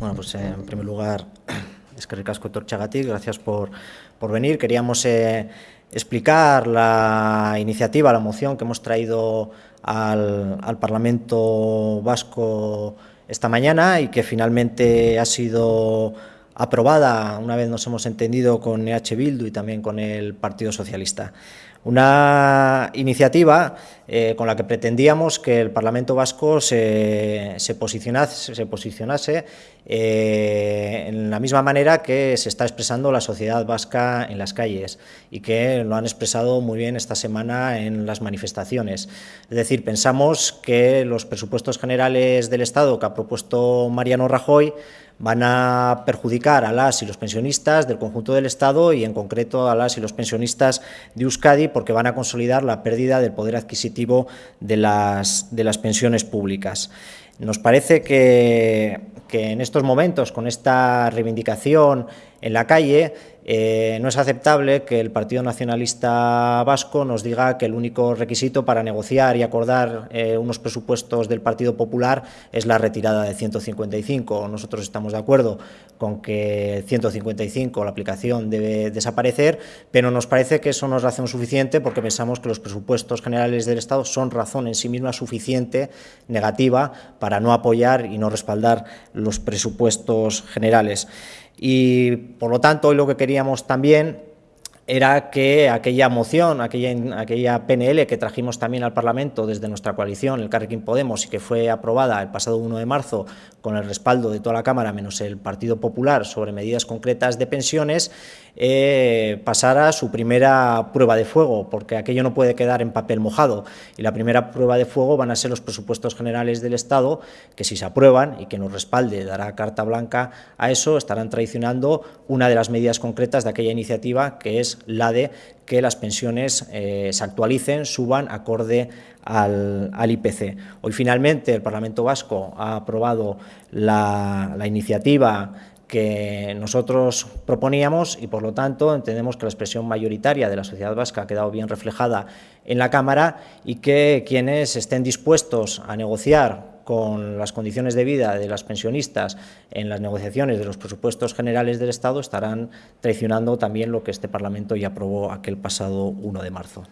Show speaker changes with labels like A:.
A: Bueno, pues eh, en primer lugar, es que ricasco Torchagati, gracias por, por venir. Queríamos eh, explicar la iniciativa, la moción que hemos traído al, al, Parlamento Vasco esta mañana y que finalmente ha sido aprobada, una vez nos hemos entendido con EH Bildu y también con el Partido Socialista. Una iniciativa eh, con la que pretendíamos que el Parlamento Vasco se, se posicionase, se posicionase eh, en la misma manera que se está expresando la sociedad vasca en las calles y que lo han expresado muy bien esta semana en las manifestaciones. Es decir, pensamos que los presupuestos generales del Estado que ha propuesto Mariano Rajoy van a perjudicar a las y los pensionistas del conjunto del Estado y en concreto a las y los pensionistas de Euskadi porque van a consolidar la pérdida del poder adquisitivo de las, de las pensiones públicas. Nos parece que, que en estos momentos, con esta reivindicación en la calle, eh, no es aceptable que el Partido Nacionalista Vasco nos diga que el único requisito para negociar y acordar eh, unos presupuestos del Partido Popular es la retirada de 155. Nosotros estamos de acuerdo con que 155, la aplicación, debe desaparecer, pero nos parece que eso no es razón suficiente porque pensamos que los presupuestos generales del Estado son razón en sí misma suficiente, negativa, para no apoyar y no respaldar los presupuestos generales. Y, por lo tanto, hoy lo que queríamos también era que aquella moción, aquella, aquella PNL que trajimos también al Parlamento desde nuestra coalición, el Carrequín Podemos, y que fue aprobada el pasado 1 de marzo con el respaldo de toda la Cámara, menos el Partido Popular, sobre medidas concretas de pensiones, eh, pasara su primera prueba de fuego, porque aquello no puede quedar en papel mojado. Y la primera prueba de fuego van a ser los presupuestos generales del Estado, que si se aprueban y que nos respalde, dará carta blanca a eso, estarán traicionando una de las medidas concretas de aquella iniciativa, que la de que las pensiones eh, se actualicen, suban acorde al, al, IPC. Hoy finalmente el Parlamento Vasco ha aprobado la, la iniciativa que nosotros proponíamos y por lo tanto entendemos que la expresión mayoritaria de la sociedad vasca ha quedado bien reflejada en la Cámara y que quienes estén dispuestos a negociar con las condiciones de vida de las pensionistas en las negociaciones de los presupuestos generales del Estado estarán traicionando también lo que este Parlamento ya aprobó aquel pasado 1 de marzo.